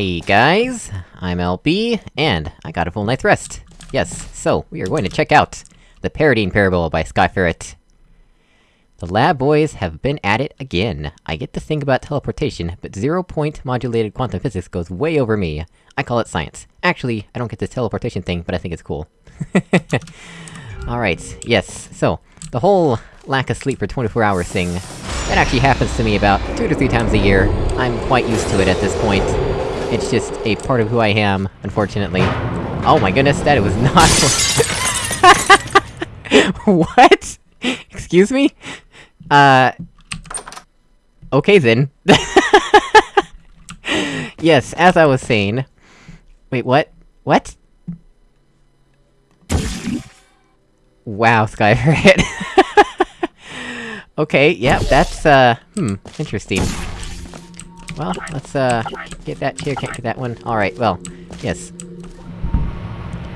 Hey guys, I'm LB, and I got a full night's rest. Yes, so, we are going to check out The Paradigm Parable by Skyferret. The lab boys have been at it again. I get to think about teleportation, but zero-point modulated quantum physics goes way over me. I call it science. Actually, I don't get this teleportation thing, but I think it's cool. Alright, yes, so, the whole lack of sleep for 24 hours thing, that actually happens to me about two to three times a year. I'm quite used to it at this point. It's just a part of who I am, unfortunately. Oh my goodness, that it was not- What? Excuse me? Uh... Okay then. yes, as I was saying... Wait, what? What? Wow, Skyferret. okay, yep, that's, uh, hmm, interesting. Well, let's, uh, get that chair, can't get that one. Alright, well, yes.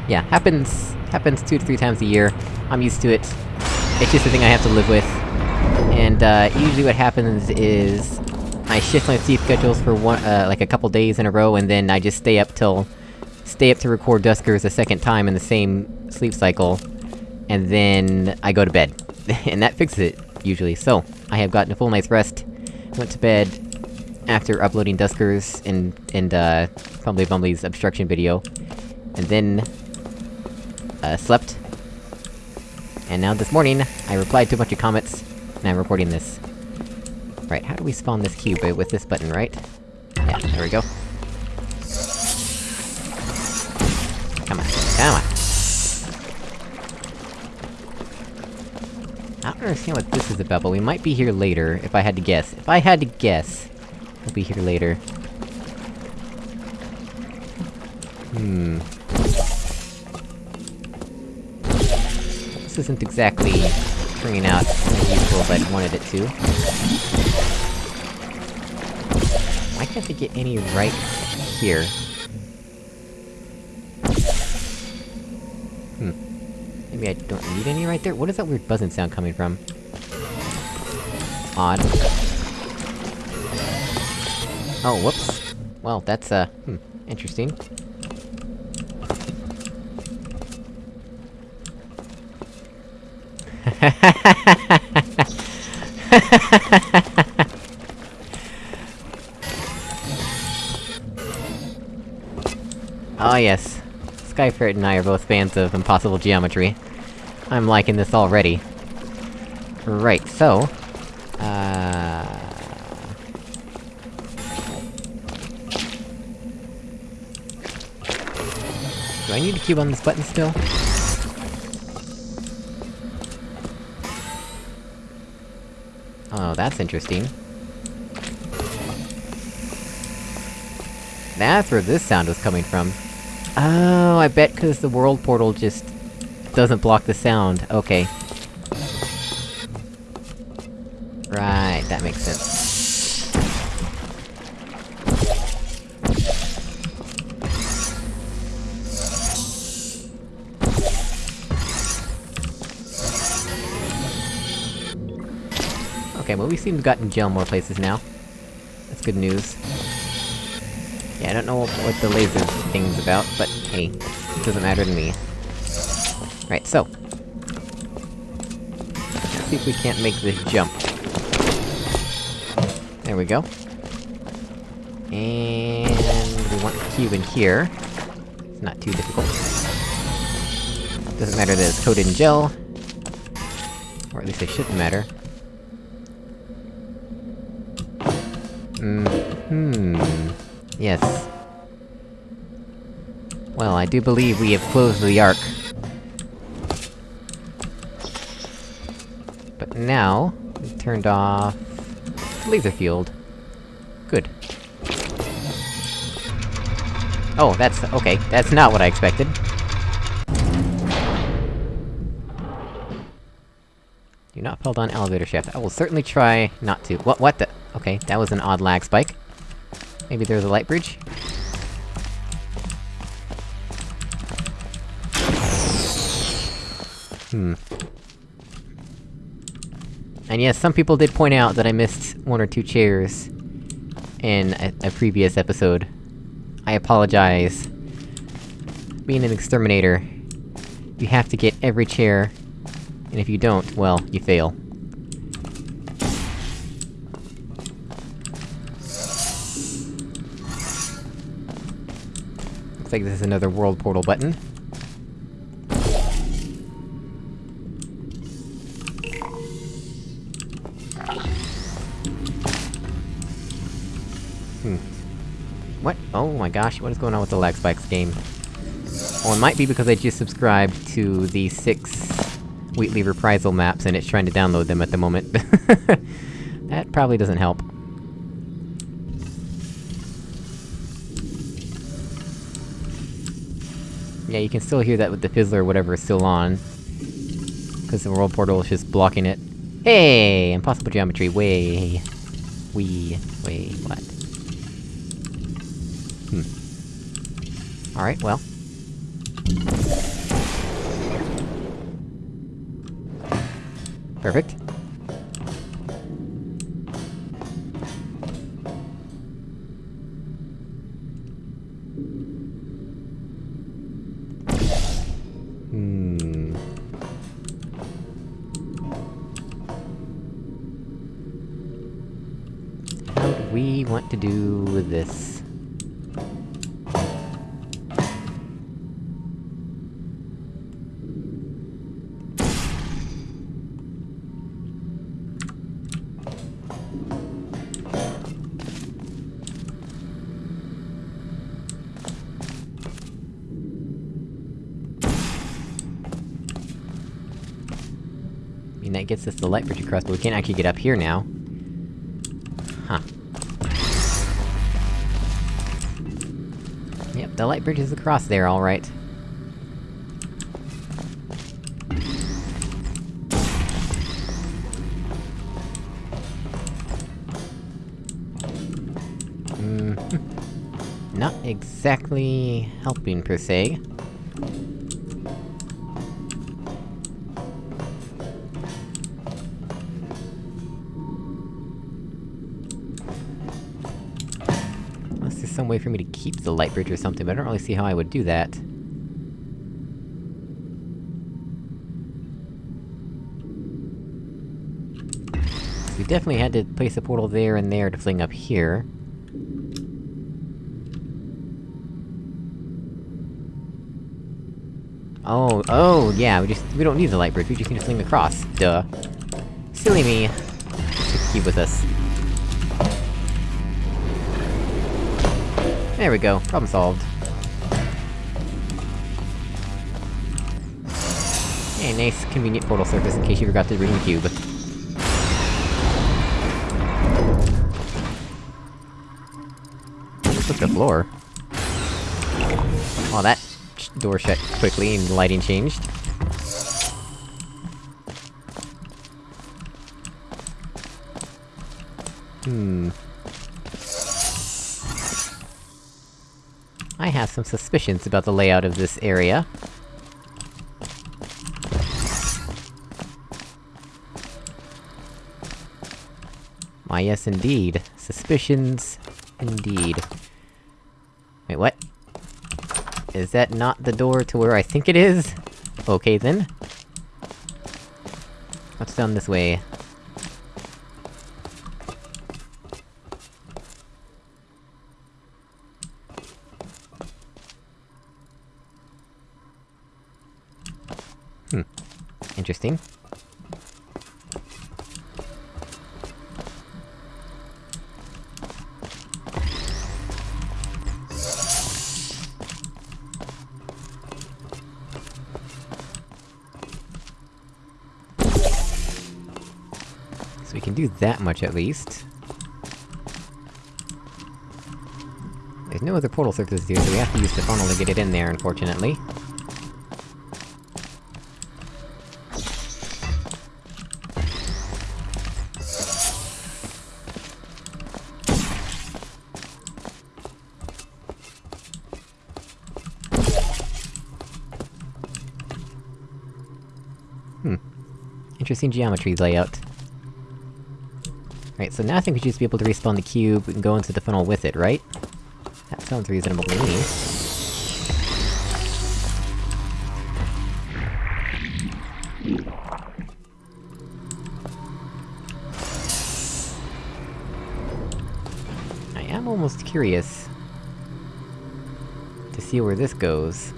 Yeah, happens- happens two to three times a year. I'm used to it. It's just a thing I have to live with. And, uh, usually what happens is... I shift my sleep schedules for one- uh, like a couple days in a row, and then I just stay up till... Stay up to record Duskers a second time in the same sleep cycle, and then I go to bed. and that fixes it, usually. So, I have gotten a full night's rest, went to bed after uploading Duskers and- and, uh, Fumbly obstruction video, and then... Uh, slept. And now this morning, I replied to a bunch of comments, and I'm recording this. Right, how do we spawn this cube? With this button, right? Yeah, there we go. Come on, come on! I don't understand what this is about, but we might be here later, if I had to guess. If I had to guess, we'll be here later. Hmm... This isn't exactly turning out as useful as I wanted it to. Why can't they get any right here? Hmm. Maybe I don't need any right there? What is that weird buzzing sound coming from? Odd. Oh, whoops. Well, that's, uh, hmm, interesting. oh yes. Skyferret and I are both fans of impossible geometry. I'm liking this already. Right, so... Cube on this button still? Oh, that's interesting. That's where this sound was coming from. Oh, I bet cause the world portal just... doesn't block the sound, okay. Seem to have gotten gel more places now. That's good news. Yeah, I don't know what the laser thing's about, but hey, it doesn't matter to me. Right, so... Let's see if we can't make this jump. There we go. And... we want the cube in here. It's not too difficult. Doesn't matter that it's coated in gel. Or at least it shouldn't matter. Hmm... Yes. Well, I do believe we have closed the Ark. But now, we've turned off... laser field. Good. Oh, that's- okay, that's not what I expected. Not fall down elevator shaft. I will certainly try not to- what- what the- okay, that was an odd lag spike. Maybe there's a light bridge? Hmm. And yes, some people did point out that I missed one or two chairs... in a, a previous episode. I apologize. Being an exterminator, you have to get every chair, and if you don't, well, you fail. Looks like this is another world portal button. Hmm. What? Oh my gosh, what is going on with the lag spikes game? Well, it might be because I just subscribed to the six Wheatley reprisal maps and it's trying to download them at the moment. that probably doesn't help. Yeah, you can still hear that with the fizzler or whatever is still on. Cause the world portal is just blocking it. Hey! Impossible geometry, way... We... Wait, what? Hmm. Alright, well. Perfect. Hmm... How do we want to do this? Gets us the light bridge across, but we can't actually get up here now. Huh. Yep, the light bridge is across there, alright. Hmm. Not exactly... helping, per se. Some way for me to keep the light bridge or something, but I don't really see how I would do that. We definitely had to place a portal there and there to fling up here. Oh, oh, yeah, we just- we don't need the light bridge, we just need to fling across. Duh. Silly me. Keep with us. There we go, problem solved. Hey, nice, convenient portal surface in case you forgot to bring the cube. Look at the floor. Oh, that door shut quickly and the lighting changed. Hmm... I have some suspicions about the layout of this area. Why yes indeed. Suspicions... indeed. Wait, what? Is that not the door to where I think it is? Okay then. What's down this way? Hmm. Interesting. So we can do that much at least. There's no other portal surfaces here, so we have to use the funnel to get it in there, unfortunately. Interesting geometry layout. Right, so now I think we should just be able to respawn the cube and go into the funnel with it, right? That sounds reasonable to me. I am almost curious... to see where this goes.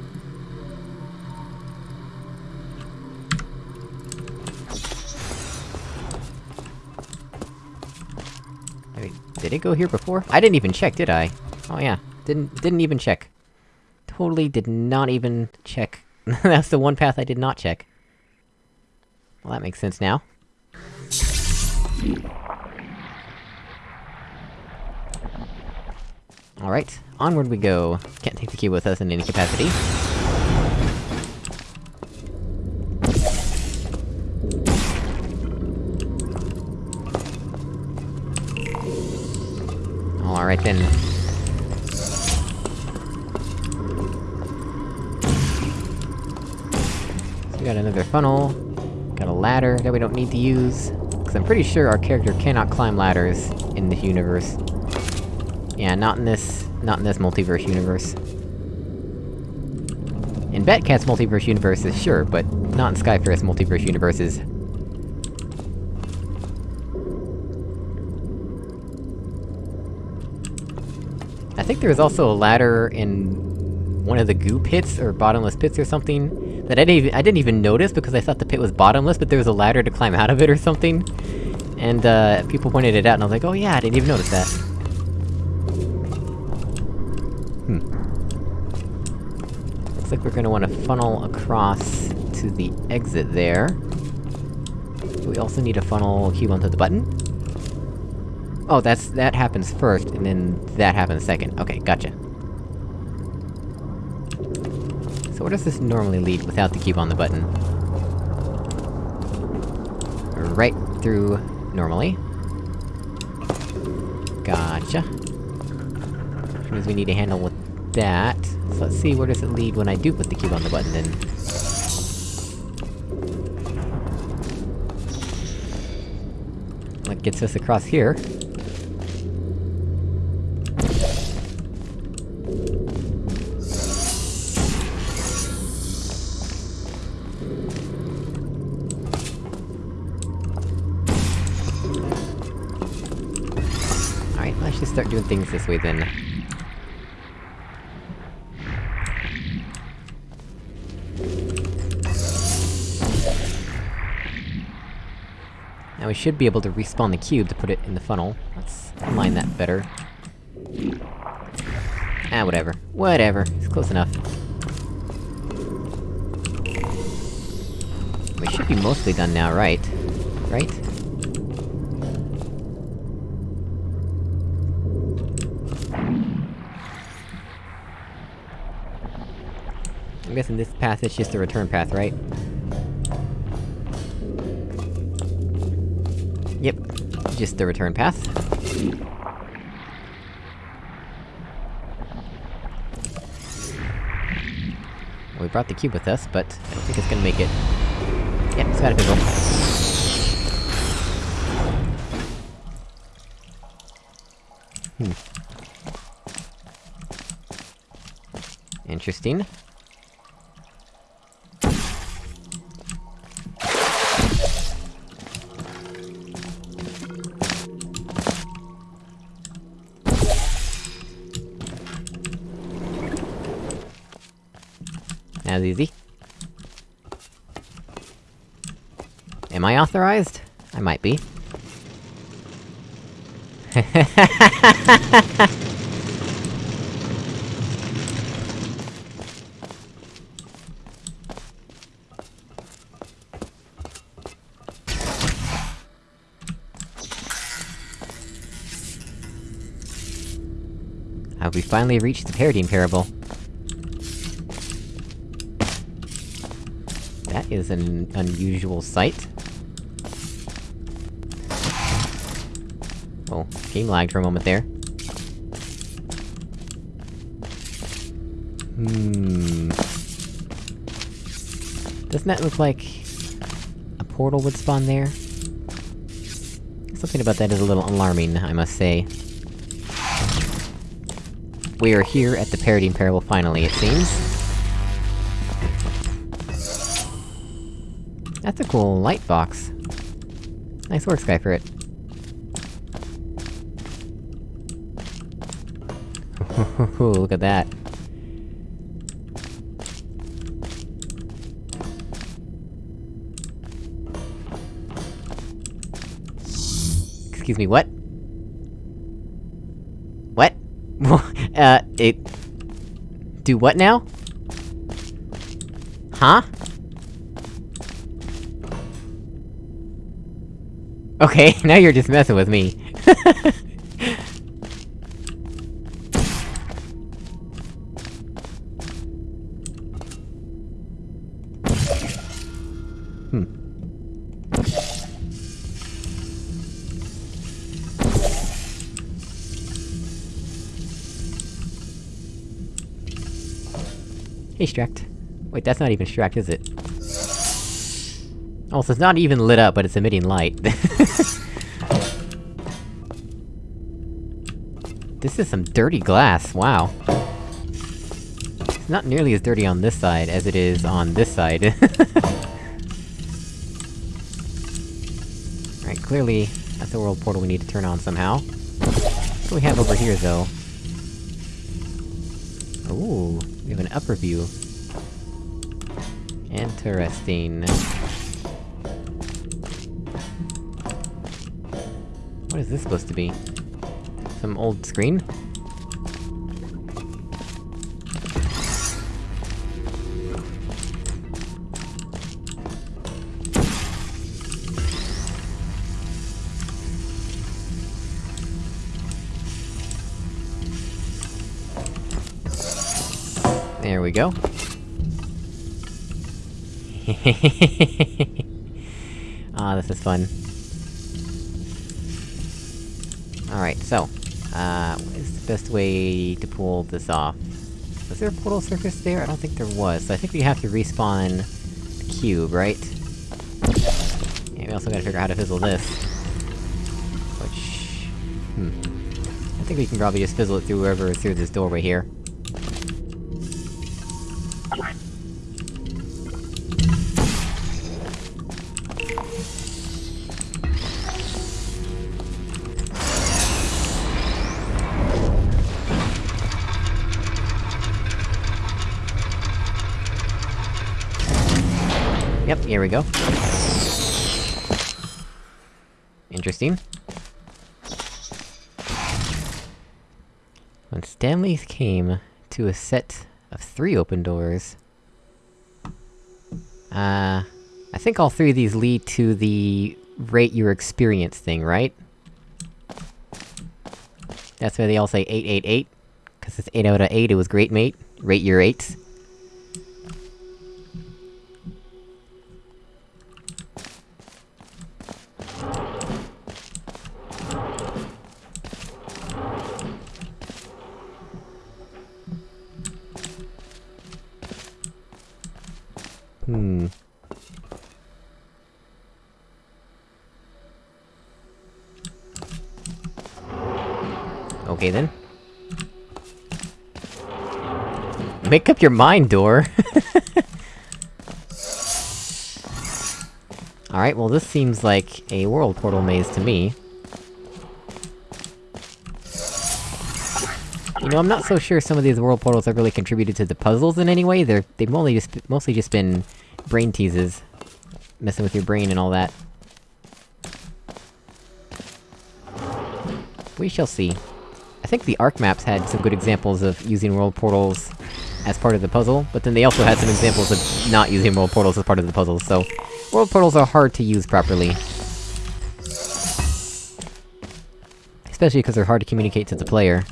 Did it go here before? I didn't even check, did I? Oh yeah, didn't- didn't even check. Totally did not even check. That's the one path I did not check. Well, that makes sense now. Alright, onward we go. Can't take the key with us in any capacity. Alright then. So we got another funnel. Got a ladder that we don't need to use. Cause I'm pretty sure our character cannot climb ladders in this universe. Yeah, not in this... not in this multiverse universe. In Batcat's multiverse universes, sure, but not in Skyferret's multiverse universes. Think there was also a ladder in... one of the goo pits, or bottomless pits or something, that I didn't even- I didn't even notice because I thought the pit was bottomless, but there was a ladder to climb out of it or something. And, uh, people pointed it out, and I was like, oh yeah, I didn't even notice that. Hmm. Looks like we're gonna wanna funnel across to the exit there. We also need a funnel cube onto the button? Oh, that's- that happens first, and then that happens second. Okay, gotcha. So where does this normally lead without the cube on the button? Right through... normally. Gotcha. Which means we need to handle with that. So let's see, where does it lead when I do put the cube on the button, then? That gets us across here. Doing things this way then. Now we should be able to respawn the cube to put it in the funnel. Let's align that better. Ah, whatever. Whatever. It's close enough. We should be mostly done now, right? Right? I'm guessing this path is just the return path, right? Yep, just the return path. We brought the cube with us, but I don't think it's gonna make it. Yep, it's got a fizzle. Hmm. Interesting. Easy. Am I authorized? I might be. Have we finally reached the Paradigm Parable? Is an unusual sight. Oh, game lagged for a moment there. Hmm... Doesn't that look like... a portal would spawn there? Something about that is a little alarming, I must say. we are here at the Paradigm Parable finally, it seems. That's a cool light box. Nice work, Skyferret. Look at that. Excuse me, what? What? uh, it... Do what now? Huh? Okay, now you're just messing with me. Hmm. Hey, Stract. Wait, that's not even Stract, is it? Oh, so it's not even lit up, but it's emitting light. this is some dirty glass, wow. It's not nearly as dirty on this side as it is on this side. Alright, clearly, that's a world portal we need to turn on somehow. What do we have over here, though? Ooh, we have an upper view. Interesting. What is this supposed to be? Some old screen? There we go. Ah, this is fun. Alright, so... Uh, what is the best way to pull this off? Was there a portal surface there? I don't think there was, so I think we have to respawn the cube, right? Yeah, we also gotta figure out how to fizzle this. Which... Hmm... I think we can probably just fizzle it through wherever through this doorway here. Here we go. Interesting. When Stanley came to a set of three open doors... Uh... I think all three of these lead to the rate your experience thing, right? That's why they all say 888, cause it's 8 out of 8, it was great mate. Rate your 8s. Make up your mind, door! Alright, well this seems like a world portal maze to me. You know, I'm not so sure some of these world portals have really contributed to the puzzles in any way, they're- they've only just- mostly just been brain teases. Messing with your brain and all that. We shall see. I think the Arc maps had some good examples of using world portals as part of the puzzle, but then they also had some examples of not using world portals as part of the puzzle, so... World portals are hard to use properly. Especially because they're hard to communicate to the player.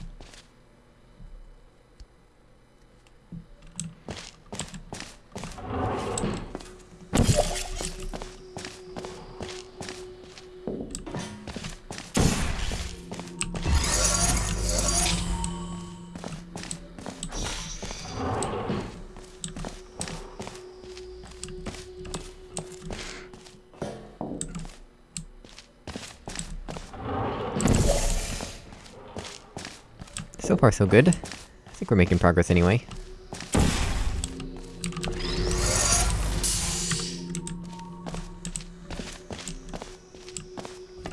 Far so good. I think we're making progress anyway.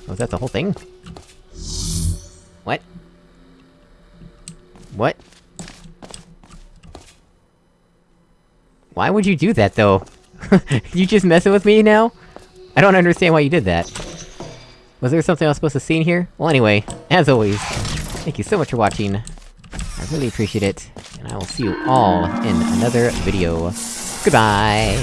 Oh, is that the whole thing? What? What? Why would you do that, though? you just messing with me now? I don't understand why you did that. Was there something I was supposed to see in here? Well anyway, as always, thank you so much for watching. I really appreciate it, and I will see you all in another video. Goodbye!